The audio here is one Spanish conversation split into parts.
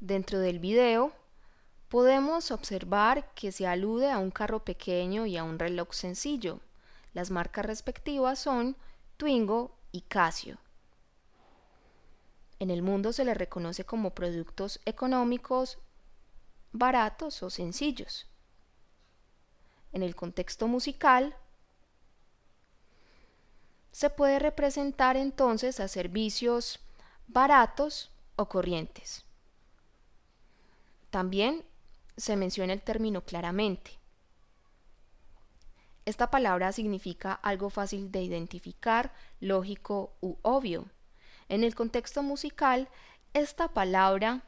Dentro del video podemos observar que se alude a un carro pequeño y a un reloj sencillo. Las marcas respectivas son Twingo y Casio. En el mundo se les reconoce como productos económicos baratos o sencillos. En el contexto musical, se puede representar entonces a servicios baratos o corrientes. También se menciona el término claramente. Esta palabra significa algo fácil de identificar, lógico u obvio. En el contexto musical, esta palabra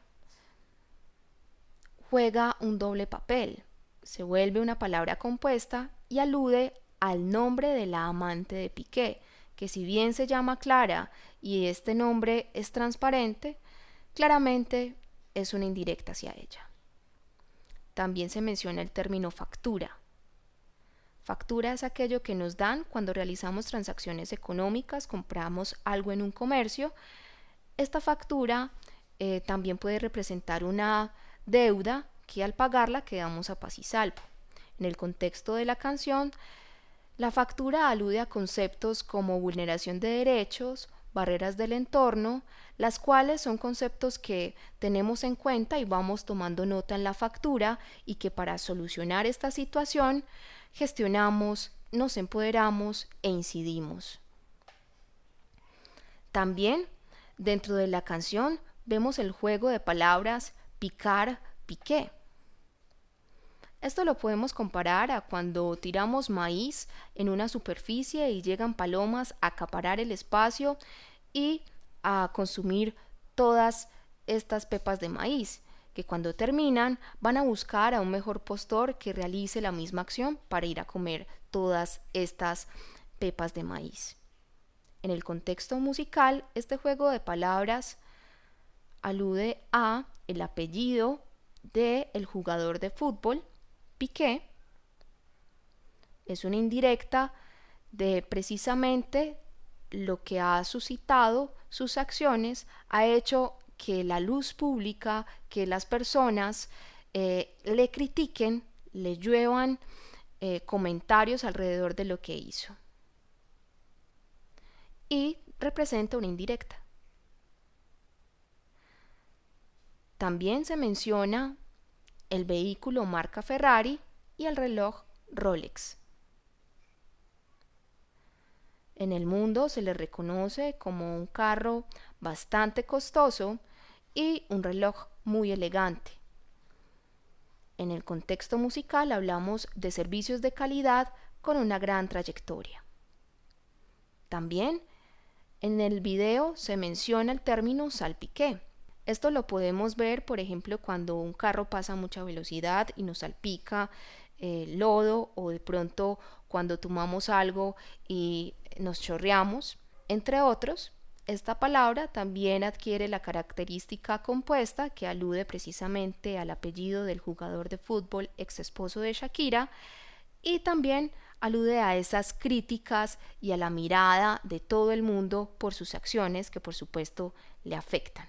juega un doble papel. Se vuelve una palabra compuesta y alude al nombre de la amante de Piqué, que si bien se llama Clara y este nombre es transparente, claramente es una indirecta hacia ella. También se menciona el término factura. Factura es aquello que nos dan cuando realizamos transacciones económicas, compramos algo en un comercio. Esta factura eh, también puede representar una deuda que al pagarla quedamos a paz y salvo. En el contexto de la canción, la factura alude a conceptos como vulneración de derechos, barreras del entorno, las cuales son conceptos que tenemos en cuenta y vamos tomando nota en la factura y que para solucionar esta situación gestionamos, nos empoderamos e incidimos. También dentro de la canción vemos el juego de palabras picar, piqué. Esto lo podemos comparar a cuando tiramos maíz en una superficie y llegan palomas a acaparar el espacio y a consumir todas estas pepas de maíz, que cuando terminan van a buscar a un mejor postor que realice la misma acción para ir a comer todas estas pepas de maíz. En el contexto musical, este juego de palabras alude a el apellido del el jugador de fútbol Piqué es una indirecta de precisamente lo que ha suscitado sus acciones, ha hecho que la luz pública, que las personas eh, le critiquen, le lluevan eh, comentarios alrededor de lo que hizo. Y representa una indirecta. También se menciona el vehículo marca Ferrari y el reloj Rolex. En el mundo se le reconoce como un carro bastante costoso y un reloj muy elegante. En el contexto musical hablamos de servicios de calidad con una gran trayectoria. También en el video se menciona el término salpiqué, esto lo podemos ver, por ejemplo, cuando un carro pasa a mucha velocidad y nos salpica el lodo o de pronto cuando tomamos algo y nos chorreamos, entre otros. Esta palabra también adquiere la característica compuesta que alude precisamente al apellido del jugador de fútbol ex esposo de Shakira y también alude a esas críticas y a la mirada de todo el mundo por sus acciones que por supuesto le afectan.